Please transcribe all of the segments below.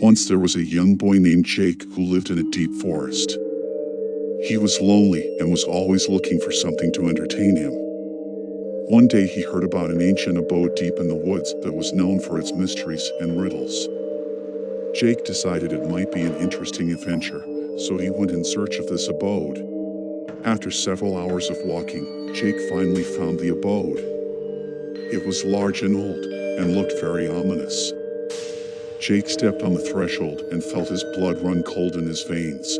Once there was a young boy named Jake who lived in a deep forest. He was lonely and was always looking for something to entertain him. One day he heard about an ancient abode deep in the woods that was known for its mysteries and riddles. Jake decided it might be an interesting adventure, so he went in search of this abode. After several hours of walking, Jake finally found the abode. It was large and old, and looked very ominous. Jake stepped on the threshold and felt his blood run cold in his veins.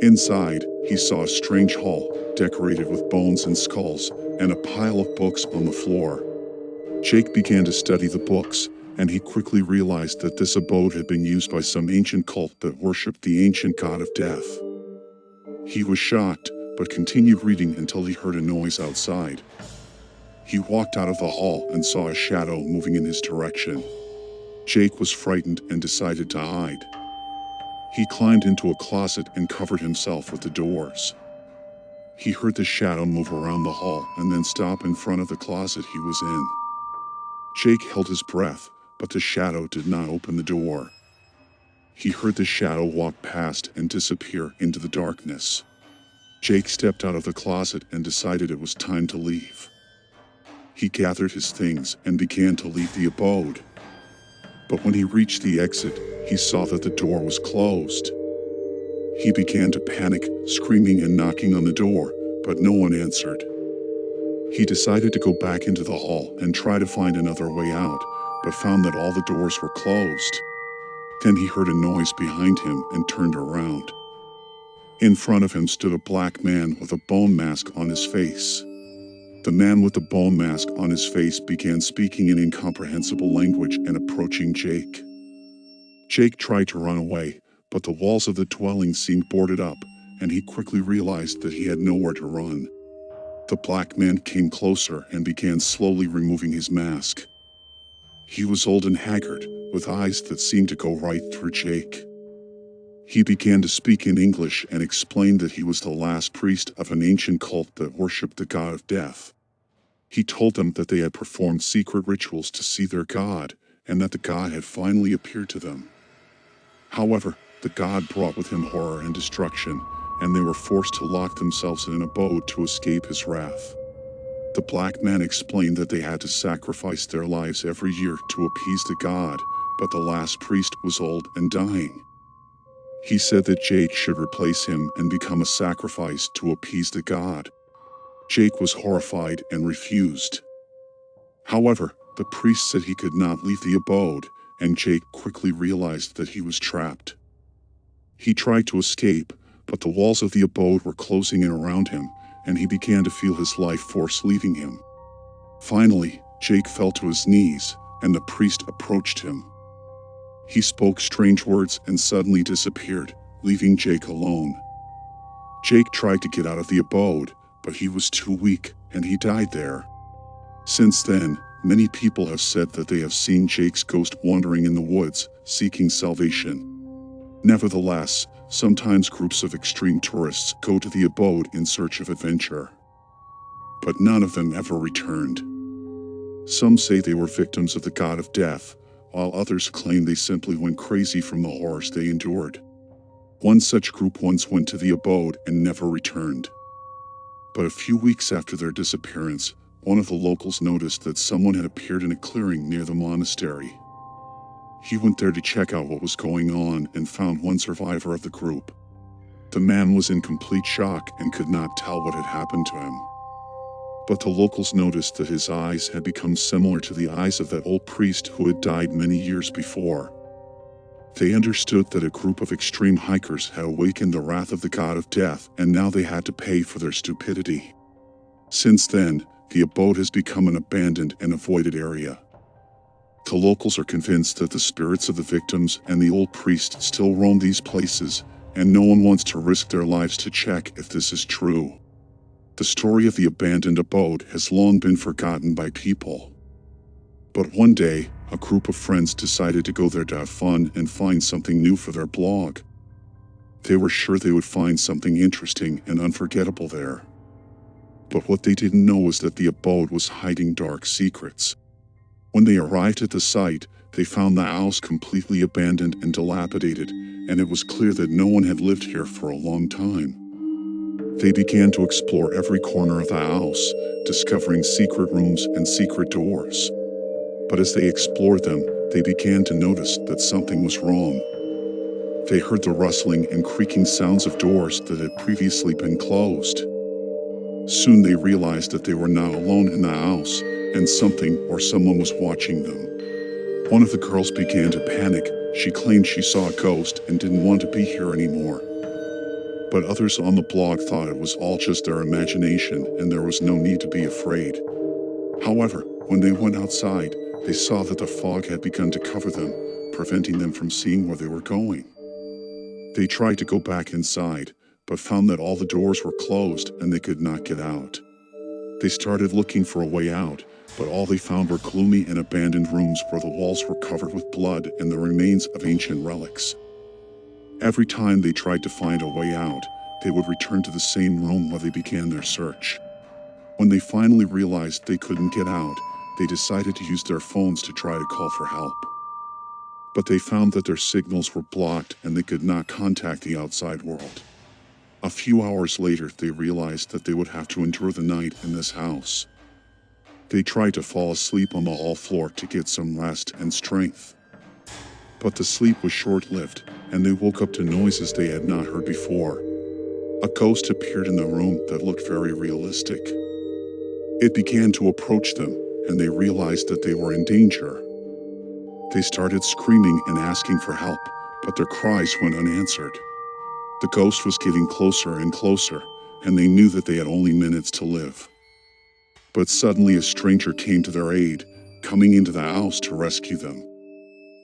Inside, he saw a strange hall, decorated with bones and skulls, and a pile of books on the floor. Jake began to study the books, and he quickly realized that this abode had been used by some ancient cult that worshipped the ancient god of death. He was shocked, but continued reading until he heard a noise outside. He walked out of the hall and saw a shadow moving in his direction. Jake was frightened and decided to hide. He climbed into a closet and covered himself with the doors. He heard the shadow move around the hall and then stop in front of the closet he was in. Jake held his breath, but the shadow did not open the door. He heard the shadow walk past and disappear into the darkness. Jake stepped out of the closet and decided it was time to leave. He gathered his things and began to leave the abode. But when he reached the exit, he saw that the door was closed. He began to panic, screaming and knocking on the door, but no one answered. He decided to go back into the hall and try to find another way out, but found that all the doors were closed. Then he heard a noise behind him and turned around. In front of him stood a black man with a bone mask on his face. The man with the ball mask on his face began speaking in incomprehensible language and approaching Jake. Jake tried to run away, but the walls of the dwelling seemed boarded up, and he quickly realized that he had nowhere to run. The black man came closer and began slowly removing his mask. He was old and haggard, with eyes that seemed to go right through Jake. He began to speak in English and explained that he was the last priest of an ancient cult that worshipped the god of death. He told them that they had performed secret rituals to see their god, and that the god had finally appeared to them. However, the god brought with him horror and destruction, and they were forced to lock themselves in an abode to escape his wrath. The black man explained that they had to sacrifice their lives every year to appease the god, but the last priest was old and dying. He said that Jake should replace him and become a sacrifice to appease the god. Jake was horrified and refused. However, the priest said he could not leave the abode, and Jake quickly realized that he was trapped. He tried to escape, but the walls of the abode were closing in around him, and he began to feel his life force leaving him. Finally, Jake fell to his knees, and the priest approached him. He spoke strange words and suddenly disappeared, leaving Jake alone. Jake tried to get out of the abode, but he was too weak, and he died there. Since then, many people have said that they have seen Jake's ghost wandering in the woods, seeking salvation. Nevertheless, sometimes groups of extreme tourists go to the abode in search of adventure. But none of them ever returned. Some say they were victims of the god of death, while others claim they simply went crazy from the horrors they endured. One such group once went to the abode and never returned. But a few weeks after their disappearance, one of the locals noticed that someone had appeared in a clearing near the monastery. He went there to check out what was going on and found one survivor of the group. The man was in complete shock and could not tell what had happened to him. But the locals noticed that his eyes had become similar to the eyes of that old priest who had died many years before. They understood that a group of extreme hikers had awakened the wrath of the god of death and now they had to pay for their stupidity. Since then, the abode has become an abandoned and avoided area. The locals are convinced that the spirits of the victims and the old priest still roam these places, and no one wants to risk their lives to check if this is true. The story of the abandoned abode has long been forgotten by people. But one day, a group of friends decided to go there to have fun and find something new for their blog. They were sure they would find something interesting and unforgettable there. But what they didn't know was that the abode was hiding dark secrets. When they arrived at the site, they found the house completely abandoned and dilapidated, and it was clear that no one had lived here for a long time. They began to explore every corner of the house, discovering secret rooms and secret doors. But as they explored them, they began to notice that something was wrong. They heard the rustling and creaking sounds of doors that had previously been closed. Soon they realized that they were not alone in the house, and something or someone was watching them. One of the girls began to panic. She claimed she saw a ghost and didn't want to be here anymore. But others on the blog thought it was all just their imagination and there was no need to be afraid. However, when they went outside, they saw that the fog had begun to cover them, preventing them from seeing where they were going. They tried to go back inside, but found that all the doors were closed and they could not get out. They started looking for a way out, but all they found were gloomy and abandoned rooms where the walls were covered with blood and the remains of ancient relics. Every time they tried to find a way out, they would return to the same room where they began their search. When they finally realized they couldn't get out, they decided to use their phones to try to call for help. But they found that their signals were blocked and they could not contact the outside world. A few hours later, they realized that they would have to endure the night in this house. They tried to fall asleep on the hall floor to get some rest and strength. But the sleep was short-lived, and they woke up to noises they had not heard before. A ghost appeared in the room that looked very realistic. It began to approach them, and they realized that they were in danger. They started screaming and asking for help, but their cries went unanswered. The ghost was getting closer and closer, and they knew that they had only minutes to live. But suddenly a stranger came to their aid, coming into the house to rescue them.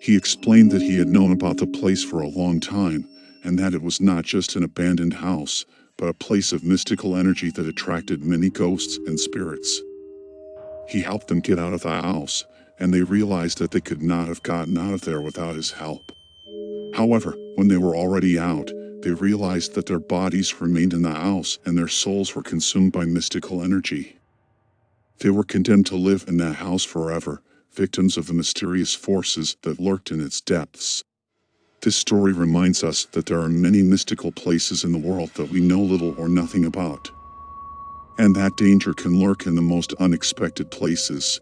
He explained that he had known about the place for a long time, and that it was not just an abandoned house, but a place of mystical energy that attracted many ghosts and spirits. He helped them get out of the house, and they realized that they could not have gotten out of there without his help. However, when they were already out, they realized that their bodies remained in the house and their souls were consumed by mystical energy. They were condemned to live in that house forever, victims of the mysterious forces that lurked in its depths. This story reminds us that there are many mystical places in the world that we know little or nothing about. And that danger can lurk in the most unexpected places.